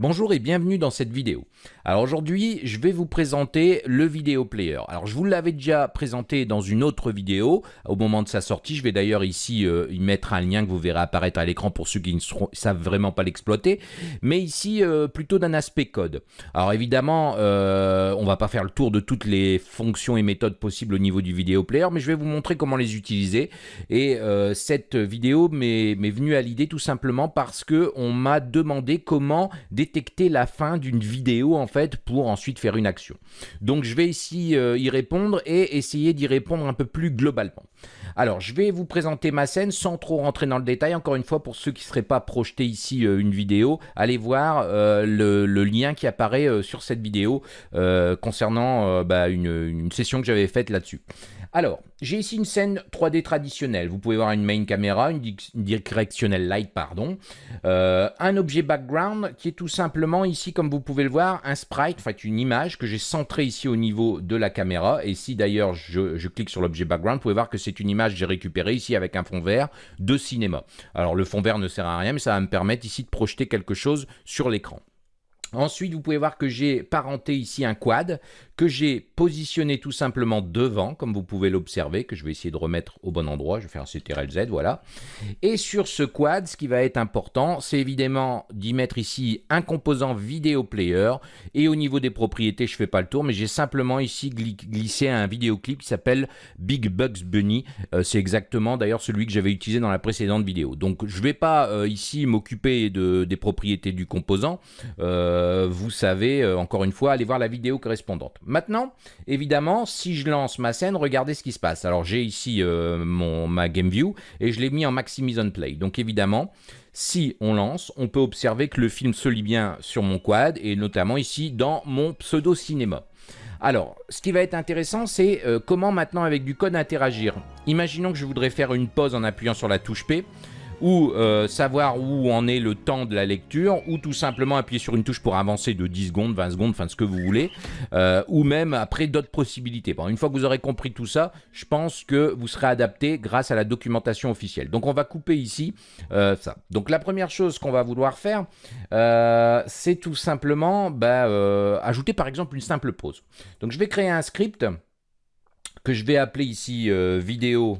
Bonjour et bienvenue dans cette vidéo. Alors aujourd'hui, je vais vous présenter le vidéo player. Alors je vous l'avais déjà présenté dans une autre vidéo au moment de sa sortie. Je vais d'ailleurs ici euh, y mettre un lien que vous verrez apparaître à l'écran pour ceux qui ne savent vraiment pas l'exploiter. Mais ici, euh, plutôt d'un aspect code. Alors évidemment, euh, on va pas faire le tour de toutes les fonctions et méthodes possibles au niveau du vidéo player, mais je vais vous montrer comment les utiliser. Et cette vidéo m'est venue à l'idée tout simplement parce que on m'a demandé comment détecter la fin d'une vidéo en fait pour ensuite faire une action. Donc je vais ici euh, y répondre et essayer d'y répondre un peu plus globalement. Alors je vais vous présenter ma scène sans trop rentrer dans le détail. Encore une fois pour ceux qui ne seraient pas projetés ici euh, une vidéo, allez voir euh, le, lien qui apparaît sur cette vidéo concernant bah, une session que j'avais faite là-dessus. Alors, j'ai ici une scène 3D traditionnelle. Vous pouvez voir une main caméra, une, directionnelle light, pardon. Euh, un objet background qui est tout simplement ici, comme vous pouvez le voir, un sprite, en fait une image que j'ai centrée ici au niveau de la caméra. Et si d'ailleurs je, je, clique sur l'objet background, vous pouvez voir que c'est une image que j'ai récupérée ici avec un fond vert de cinéma. Alors le fond vert ne sert à rien, mais ça va me permettre ici de projeter quelque chose sur l'écran. Ensuite, vous pouvez voir que j'ai parenté ici un quad que j'ai positionné tout simplement devant, comme vous pouvez l'observer, que je vais essayer de remettre au bon endroit. Je vais faire un CTRL-Z, voilà. Et sur ce quad, ce qui va être important, c'est évidemment d'y mettre ici un composant vidéo player. Et au niveau des propriétés, je ne fais pas le tour, mais j'ai simplement ici glissé un vidéoclip qui s'appelle Big Bugs Bunny. Euh, c'est exactement d'ailleurs celui que j'avais utilisé dans la précédente vidéo. Donc je ne vais pas euh, ici m'occuper de, des propriétés du composant. Euh, vous savez, encore une fois, allez voir la vidéo correspondante. Maintenant, évidemment, si je lance ma scène, regardez ce qui se passe. Alors j'ai ici euh, mon, ma game view et je l'ai mis en maximise on play. Donc évidemment, si on lance, on peut observer que le film se lit bien sur mon quad et notamment ici dans mon pseudo cinéma. Alors, ce qui va être intéressant, c'est euh, comment maintenant avec du code interagir. Imaginons que je voudrais faire une pause en appuyant sur la touche P ou euh, savoir où en est le temps de la lecture, ou tout simplement appuyer sur une touche pour avancer de 10 secondes, 20 secondes, enfin ce que vous voulez, euh, ou même après d'autres possibilités. Bon, une fois que vous aurez compris tout ça, je pense que vous serez adapté grâce à la documentation officielle. Donc on va couper ici euh, ça. Donc la première chose qu'on va vouloir faire, c'est tout simplement bah, ajouter par exemple une simple pause. Donc je vais créer un script que je vais appeler ici vidéo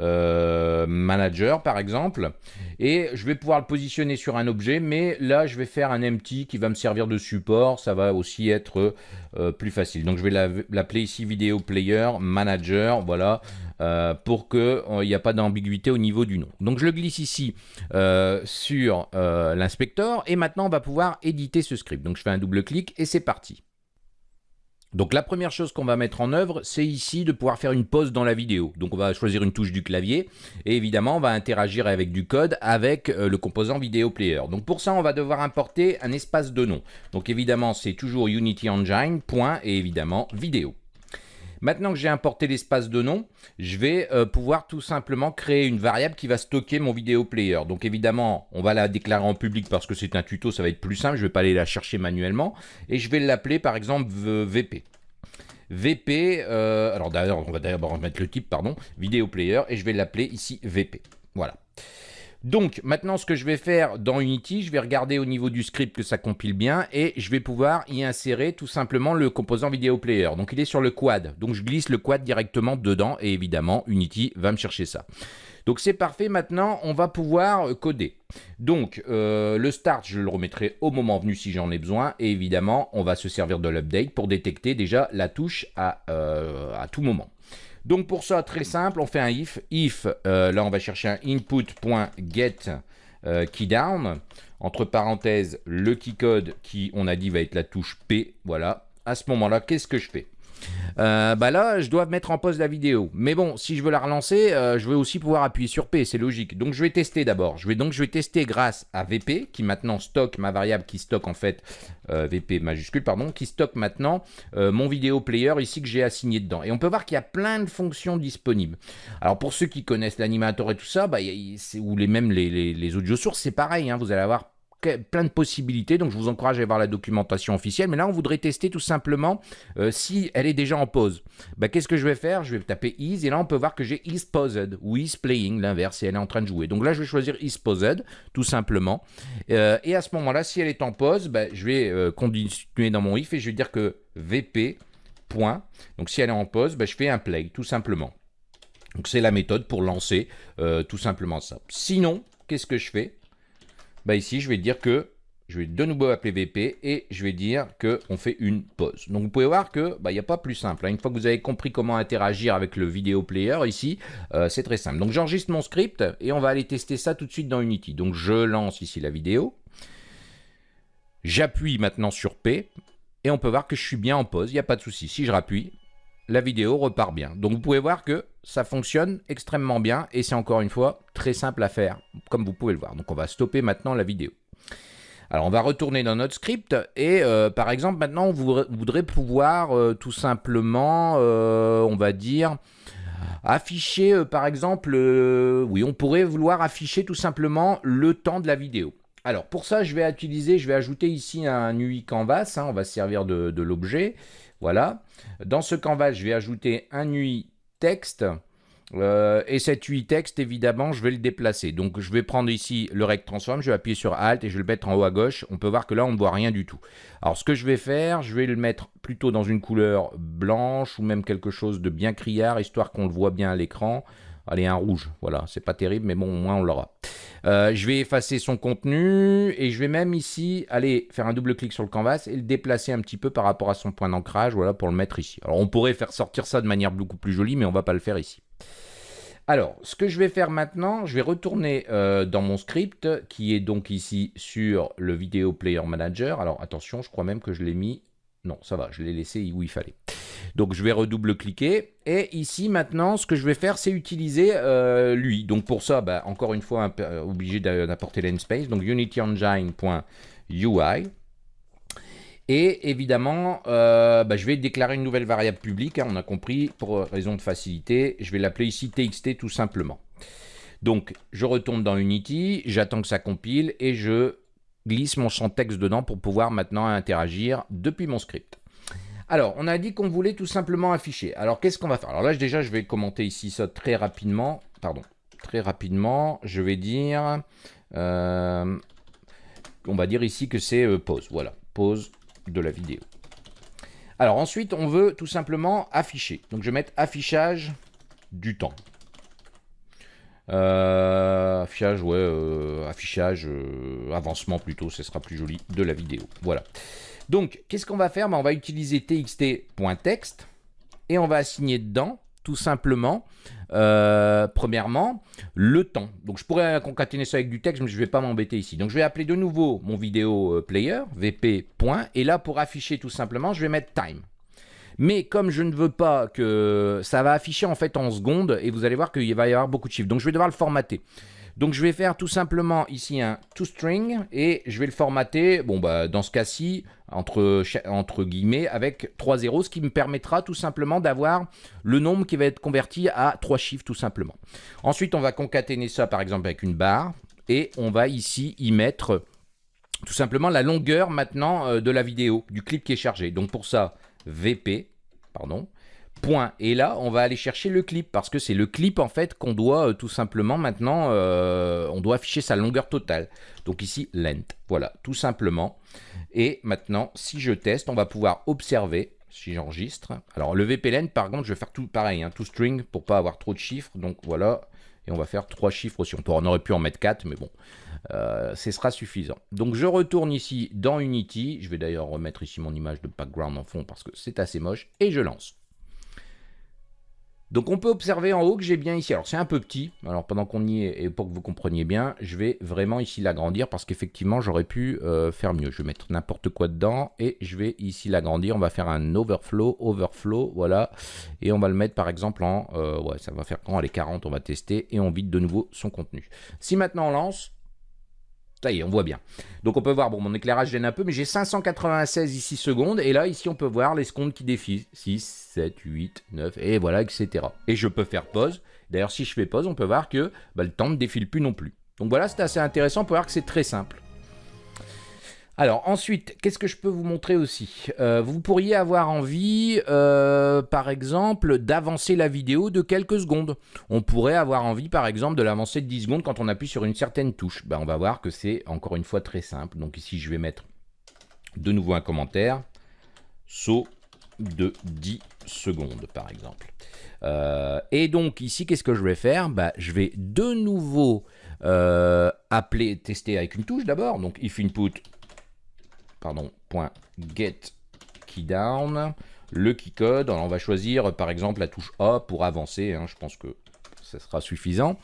euh, manager par exemple. Et je vais pouvoir le positionner sur un objet mais là je vais faire un empty qui va me servir de support. Ça va aussi être euh, plus facile. Donc je vais l'appeler ici vidéo player manager voilà euh, pour qu'il n'y a pas d'ambiguïté au niveau du nom. Donc je le glisse ici sur l'inspecteur. Et maintenant on va pouvoir éditer ce script. Donc je fais un double clic et c'est parti donc la première chose qu'on va mettre en œuvre, c'est ici de pouvoir faire une pause dans la vidéo. Donc on va choisir une touche du clavier et évidemment on va interagir avec du code avec euh, le composant vidéo player. Donc pour ça on va devoir importer un espace de nom. Donc évidemment c'est toujours Unity Engine, et évidemment vidéo. Maintenant que j'ai importé l'espace de nom, je vais euh, pouvoir tout simplement créer une variable qui va stocker mon vidéo player. Donc évidemment, on va la déclarer en public parce que c'est un tuto, ça va être plus simple, je ne vais pas aller la chercher manuellement. Et je vais l'appeler par exemple VP. VP, euh, alors d'ailleurs, on va d'abord mettre le type, pardon, vidéo player, et je vais l'appeler ici VP. Voilà. Donc maintenant ce que je vais faire dans Unity, je vais regarder au niveau du script que ça compile bien et je vais pouvoir y insérer tout simplement le composant vidéo player. Donc il est sur le quad, donc je glisse le quad directement dedans et évidemment Unity va me chercher ça. Donc c'est parfait, maintenant on va pouvoir coder. Donc euh, le start, je le remettrai au moment venu si j'en ai besoin. Et évidemment, on va se servir de l'update pour détecter déjà la touche à, euh, à tout moment. Donc pour ça, très simple, on fait un if. If, euh, là on va chercher un input.get euh, keydown. Entre parenthèses, le keycode qui, on a dit, va être la touche P. Voilà. À ce moment-là, qu'est-ce que je fais? Euh, bah là, je dois mettre en pause la vidéo. Mais bon, si je veux la relancer, euh, je vais aussi pouvoir appuyer sur P, c'est logique. Donc je vais tester d'abord. Je vais donc je vais tester grâce à VP, qui maintenant stocke ma variable qui stocke en fait, euh, VP majuscule, pardon, qui stocke maintenant mon vidéo player ici que j'ai assigné dedans. Et on peut voir qu'il y a plein de fonctions disponibles. Alors pour ceux qui connaissent l'animateur et tout ça, bah, ou les, même les, les, audio sources, c'est pareil. Hein, vous allez avoir plein de possibilités, donc je vous encourage à voir la documentation officielle. Mais là, on voudrait tester tout simplement euh, si elle est déjà en pause. Bah, Qu'est-ce que je vais faire? Je vais taper is, et là, on peut voir que j'ai is paused ou is playing, l'inverse, et elle est en train de jouer. Donc là, je vais choisir is paused, tout simplement. Euh, et à ce moment-là, si elle est en pause, bah, je vais euh, continuer dans mon if et je vais dire que vp. Point. Donc si elle est en pause, bah, je fais un play, tout simplement. Donc c'est la méthode pour lancer tout simplement ça. Sinon, qu'est-ce que je fais? Bah Ici, je vais dire que je vais de nouveau appeler VP et je vais dire qu'on fait une pause. Donc vous pouvez voir que bah, il n'y a pas plus simple. Hein. Une fois que vous avez compris comment interagir avec le vidéo player ici, euh, c'est très simple. Donc j'enregistre mon script et on va aller tester ça tout de suite dans Unity. Donc je lance ici la vidéo. J'appuie maintenant sur P et on peut voir que je suis bien en pause, il n'y a pas de souci. Si je rappuie, la vidéo repart bien. Donc vous pouvez voir que ça fonctionne extrêmement bien et c'est encore une fois très simple à faire, comme vous pouvez le voir. Donc on va stopper maintenant la vidéo. Alors on va retourner dans notre script et euh, par exemple maintenant on voudrait pouvoir euh, tout simplement, euh, on va dire, afficher par exemple, oui on pourrait vouloir afficher tout simplement le temps de la vidéo. Alors pour ça je vais utiliser, je vais ajouter ici un UI canvas, hein, on va se servir de, de l'objet. Voilà. Dans ce canvas, je vais ajouter un UI texte. Euh, et cet UI texte, évidemment, je vais le déplacer. Donc, je vais prendre ici le rect transform, je vais appuyer sur Alt et je vais le mettre en haut à gauche. On peut voir que là, on ne voit rien du tout. Alors, ce que je vais faire, je vais le mettre plutôt dans une couleur blanche ou même quelque chose de bien criard, histoire qu'on le voit bien à l'écran. Allez, un rouge, voilà, c'est pas terrible, mais bon, au moins on l'aura. Euh, je vais effacer son contenu et je vais même ici aller faire un double clic sur le canvas et le déplacer un petit peu par rapport à son point d'ancrage, voilà, pour le mettre ici. Alors on pourrait faire sortir ça de manière beaucoup plus jolie, mais on va pas le faire ici. Alors, ce que je vais faire maintenant, je vais retourner euh, dans mon script qui est donc ici sur le Video Player Manager. Alors attention, je crois même que je l'ai mis non, ça va, je l'ai laissé où il fallait. Donc je vais redouble-cliquer. Et ici maintenant, ce que je vais faire, c'est utiliser euh, lui. Donc pour ça, bah, encore une fois, euh, obligé d'apporter l'enspace. Donc unityengine.ui. Et évidemment, euh, bah, je vais déclarer une nouvelle variable publique. Hein, on a compris, pour raison de facilité. Je vais l'appeler ici txt tout simplement. Donc je retourne dans Unity, j'attends que ça compile et je glisse mon champ texte dedans pour pouvoir maintenant interagir depuis mon script. Alors, on a dit qu'on voulait tout simplement afficher. Alors, qu'est-ce qu'on va faire? Alors là, déjà, je vais commenter ici ça très rapidement. Pardon, très rapidement. Je vais dire... Euh, on va dire ici que c'est euh, pause. Voilà, pause de la vidéo. Alors ensuite, on veut tout simplement afficher. Donc, je vais mettre affichage du temps. Euh, affichage, ouais, euh, affichage, euh, avancement plutôt, ce sera plus joli de la vidéo. Voilà. Donc, qu'est-ce qu'on va faire? Ben, On va utiliser txt.text et on va assigner dedans, tout simplement, premièrement, le temps. Donc, je pourrais concaténer ça avec du texte, mais je ne vais pas m'embêter ici. Donc, je vais appeler de nouveau mon vidéo player, vp. Et là, pour afficher tout simplement, je vais mettre time. Mais comme je ne veux pas que ça va afficher en fait en secondes, et vous allez voir qu'il va y avoir beaucoup de chiffres. Donc je vais devoir le formater. Donc je vais faire tout simplement ici un toString et je vais le formater, bon bah dans ce cas-ci, entre, entre guillemets, avec 3 zéros, ce qui me permettra tout simplement d'avoir le nombre qui va être converti à 3 chiffres tout simplement. Ensuite on va concaténer ça par exemple avec une barre et on va ici y mettre tout simplement la longueur maintenant euh, de la vidéo, du clip qui est chargé. Donc pour ça, VP, pardon, point. Et là, on va aller chercher le clip, parce que c'est le clip, en fait, qu'on doit euh, tout simplement maintenant, euh, on doit afficher sa longueur totale. Donc ici, length. Voilà, tout simplement. Et maintenant, si je teste, on va pouvoir observer, si j'enregistre. Alors, le VP length, par contre, je vais faire tout pareil, hein, tout string, pour pas avoir trop de chiffres. Donc voilà, et on va faire trois chiffres aussi. On, on aurait pu en mettre quatre, mais bon, euh, ce sera suffisant. Donc je retourne ici dans Unity. Je vais d'ailleurs remettre ici mon image de background en fond parce que c'est assez moche. Et je lance. Donc on peut observer en haut que j'ai bien ici, alors c'est un peu petit, alors pendant qu'on y est, et pour que vous compreniez bien, je vais vraiment ici l'agrandir parce qu'effectivement j'aurais pu euh, faire mieux. Je vais mettre n'importe quoi dedans et je vais ici l'agrandir, on va faire un overflow, overflow, voilà, et on va le mettre par exemple en, euh, ouais ça va faire quand les 40, on va tester et on vide de nouveau son contenu. Si maintenant on lance, ça y est, on voit bien. Donc on peut voir, bon, mon éclairage gêne un peu, mais j'ai 596 ici secondes. Et là, ici, on peut voir les secondes qui défilent. 6, 7, 8, 9, et voilà, etc. Et je peux faire pause. D'ailleurs, si je fais pause, on peut voir que bah, le temps ne défile plus non plus. Donc voilà, c'est assez intéressant pour voir que c'est très simple. Alors ensuite, qu'est-ce que je peux vous montrer aussi? Euh, Vous pourriez avoir envie, euh, par exemple, d'avancer la vidéo de quelques secondes. On pourrait avoir envie, par exemple, de l'avancer de 10 secondes quand on appuie sur une certaine touche. Ben, on va voir que c'est encore une fois très simple. Donc ici, je vais mettre de nouveau un commentaire. Saut de 10 secondes, par exemple. Euh, et donc ici, qu'est-ce que je vais faire? Ben, Je vais de nouveau appeler, tester avec une touche d'abord. Donc if input pardon, point get keydown, le keycode. on va choisir par exemple la touche A pour avancer. Hein, je pense que ça sera suffisant.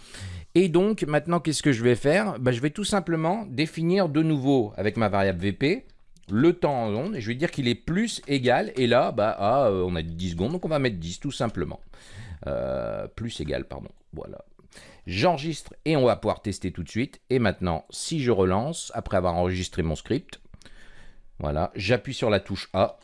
Et donc maintenant, qu'est-ce que je vais faire? Bah, Je vais tout simplement définir de nouveau avec ma variable VP le temps en onde et je vais dire qu'il est plus égal. Et là, bah, euh, on a dit 10 secondes, donc on va mettre 10 tout simplement. Euh, plus égal, pardon. Voilà. J'enregistre et on va pouvoir tester tout de suite. Et maintenant, si je relance, après avoir enregistré mon script, voilà, j'appuie sur la touche A.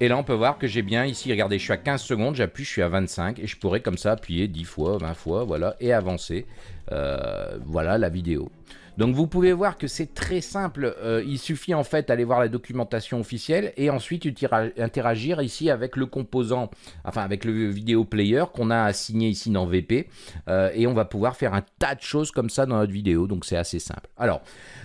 Et là, on peut voir que j'ai bien ici, regardez, je suis à 15 secondes, j'appuie, je suis à 25. Et je pourrais comme ça appuyer 10 fois, 20 fois, voilà, et avancer. Euh, voilà la vidéo. Donc vous pouvez voir que c'est très simple, euh, il suffit en fait d'aller voir la documentation officielle et ensuite interagir ici avec le composant, enfin avec le vidéo player qu'on a assigné ici dans VP euh, et on va pouvoir faire un tas de choses comme ça dans notre vidéo, donc c'est assez simple. Alors,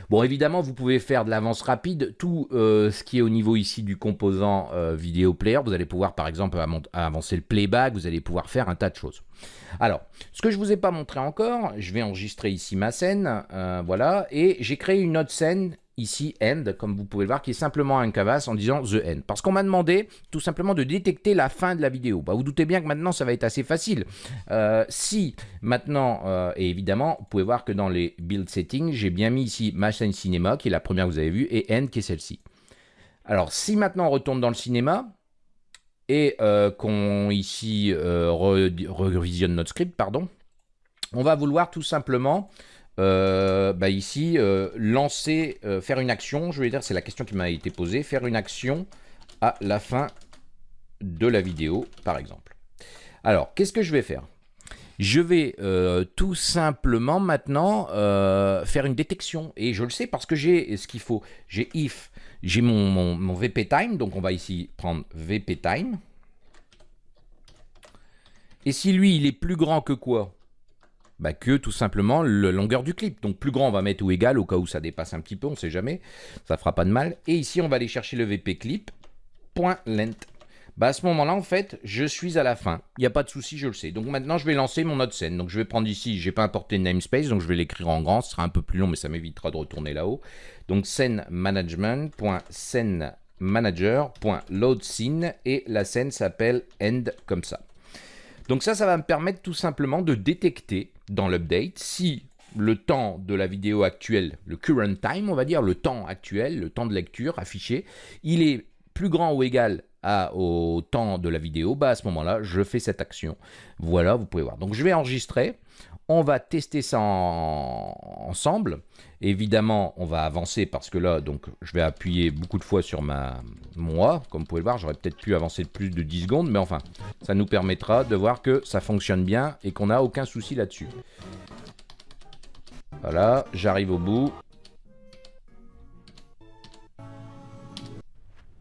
bon évidemment vous pouvez faire de l'avance rapide, tout euh, ce qui est au niveau ici du composant vidéo player, vous allez pouvoir par exemple avancer le playback, vous allez pouvoir faire un tas de choses. Alors, ce que je ne vous ai pas montré encore, je vais enregistrer ici ma scène, euh, voilà, et j'ai créé une autre scène ici end, comme vous pouvez le voir, qui est simplement un canvas en disant the end. Parce qu'on m'a demandé tout simplement de détecter la fin de la vidéo. Bah, vous doutez bien que maintenant, ça va être assez facile. Euh, si maintenant, euh, et évidemment, vous pouvez voir que dans les build settings, j'ai bien mis ici ma scène cinéma, qui est la première que vous avez vue, et end, qui est celle-ci. Alors, si maintenant on retourne dans le cinéma, et euh, qu'on ici euh, revisionne notre script, pardon, on va vouloir tout simplement euh, bah ici lancer, faire une action, je vais dire, c'est la question qui m'a été posée, faire une action à la fin de la vidéo, par exemple. Alors, qu'est-ce que je vais faire? Je vais tout simplement maintenant faire une détection. Et je le sais parce que j'ai ce qu'il faut. J'ai if j'ai mon, VP time, donc on va ici prendre VP time. Et si lui, il est plus grand que quoi? Bah que tout simplement la longueur du clip. Donc plus grand, on va mettre ou égal au cas où ça dépasse un petit peu, on ne sait jamais. Ça fera pas de mal. Et ici, on va aller chercher le VP clip. Point length. Bah à ce moment-là, en fait, je suis à la fin. Il n'y a pas de souci, je le sais. Donc maintenant, je vais lancer mon autre scène. Donc je vais prendre ici, j'ai pas importé namespace, donc je vais l'écrire en grand. Ce sera un peu plus long, mais ça m'évitera de retourner là-haut. Donc scène management.scène manager.load scene et la scène s'appelle end comme ça. Donc ça, ça va me permettre tout simplement de détecter dans l'update si le temps de la vidéo actuelle, le current time, on va dire, le temps actuel, le temps de lecture affiché, il est plus grand ou égal au temps de la vidéo, bah à ce moment-là, je fais cette action. Voilà, vous pouvez voir. Donc je vais enregistrer. On va tester ça ensemble. Évidemment, on va avancer parce que là, donc, je vais appuyer beaucoup de fois sur ma moi. Comme vous pouvez le voir, j'aurais peut-être pu avancer de plus de 10 secondes, mais enfin, ça nous permettra de voir que ça fonctionne bien et qu'on n'a aucun souci là-dessus. Voilà, j'arrive au bout.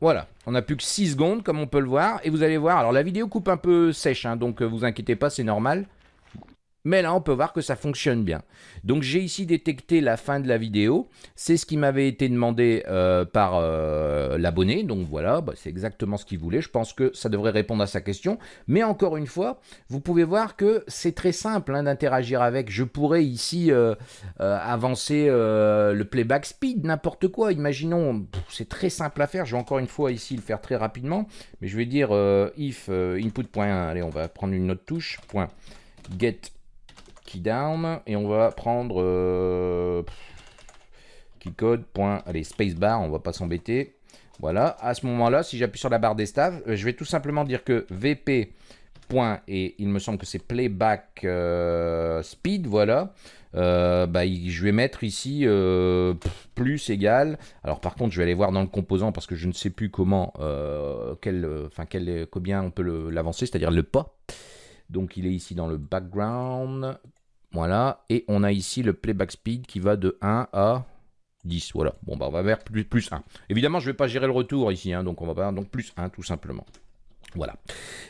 Voilà, on n'a plus que 6 secondes comme on peut le voir. Et vous allez voir, alors la vidéo coupe un peu sèche, hein, donc euh, vous inquiétez pas, c'est normal. Mais là, on peut voir que ça fonctionne bien. Donc, j'ai ici détecté la fin de la vidéo. C'est ce qui m'avait été demandé euh, par euh, l'abonné. Donc, voilà, bah, c'est exactement ce qu'il voulait. Je pense que ça devrait répondre à sa question. Mais encore une fois, vous pouvez voir que c'est très simple hein, d'interagir avec. Je pourrais ici euh, avancer le playback speed, n'importe quoi. Imaginons, c'est très simple à faire. Je vais encore une fois ici le faire très rapidement. Mais je vais dire if input.1. Allez, on va prendre une autre touche. Point get key down et on va prendre euh, keycode point allez spacebar on va pas s'embêter. Voilà à ce moment là si j'appuie sur la barre des staves euh, je vais tout simplement dire que vp point et il me semble que c'est playback euh, speed voilà. Bah, je vais mettre ici plus égal. Alors par contre je vais aller voir dans le composant parce que je ne sais plus comment quel enfin quel combien on peut l'avancer c'est à dire le pas donc il est ici dans le background voilà, et on a ici le playback speed qui va de 1 à 10, voilà. Bon, bah, on va vers plus, plus 1. Évidemment, je ne vais pas gérer le retour ici, hein, donc on va pas, donc plus 1 tout simplement. Voilà.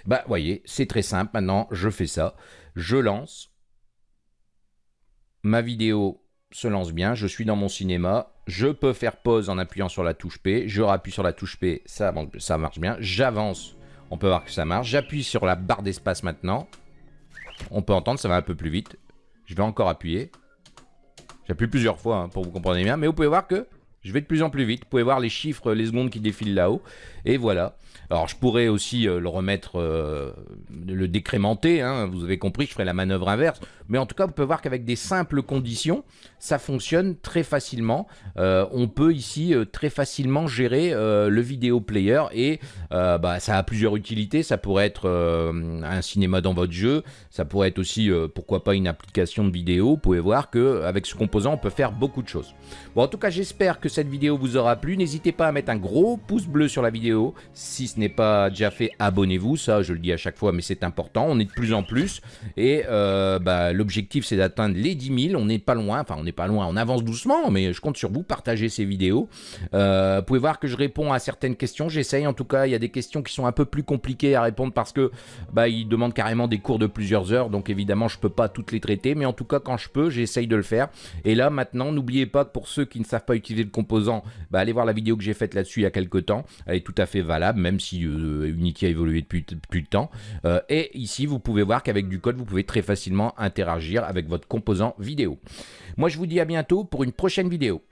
Bah, voyez, c'est très simple. Maintenant, je fais ça. Je lance. Ma vidéo se lance bien. Je suis dans mon cinéma. Je peux faire pause en appuyant sur la touche P. Je rappuie sur la touche P. Ça, ça marche bien. J'avance. On peut voir que ça marche. J'appuie sur la barre d'espace maintenant. On peut entendre, ça va un peu plus vite. Je vais encore appuyer. J'appuie plusieurs fois hein, pour vous comprendre bien. Mais vous pouvez voir que je vais de plus en plus vite. Vous pouvez voir les chiffres, les secondes qui défilent là-haut. Et voilà. Alors je pourrais aussi euh, le remettre, euh, le décrémenter, hein. vous avez compris, je ferai la manœuvre inverse, mais en tout cas vous pouvez voir qu'avec des simples conditions, ça fonctionne très facilement. Euh, on peut ici très facilement gérer le vidéo player et bah, ça a plusieurs utilités, ça pourrait être un cinéma dans votre jeu, ça pourrait être aussi, pourquoi pas, une application de vidéo, vous pouvez voir qu'avec ce composant on peut faire beaucoup de choses. Bon en tout cas j'espère que cette vidéo vous aura plu, n'hésitez pas à mettre un gros pouce bleu sur la vidéo si n'est pas déjà fait, abonnez-vous. Ça, je le dis à chaque fois, mais c'est important. On est de plus en plus. Et euh, bah, l'objectif, c'est d'atteindre les 10 000. On n'est pas loin. Enfin, on n'est pas loin. On avance doucement, mais je compte sur vous. Partagez ces vidéos. Euh, vous pouvez voir que je réponds à certaines questions. J'essaye. En tout cas, il y a des questions qui sont un peu plus compliquées à répondre parce que bah, ils demandent carrément des cours de plusieurs heures. Donc, évidemment, je peux pas toutes les traiter. Mais en tout cas, quand je peux, j'essaye de le faire. Et là, maintenant, n'oubliez pas que pour ceux qui ne savent pas utiliser le composant, bah, allez voir la vidéo que j'ai faite là-dessus il y a quelques temps. Elle est tout à fait valable, même si euh, Unity a évolué depuis plus de temps. Euh, et ici, vous pouvez voir qu'avec du code, vous pouvez très facilement interagir avec votre composant vidéo. Moi, je vous dis à bientôt pour une prochaine vidéo.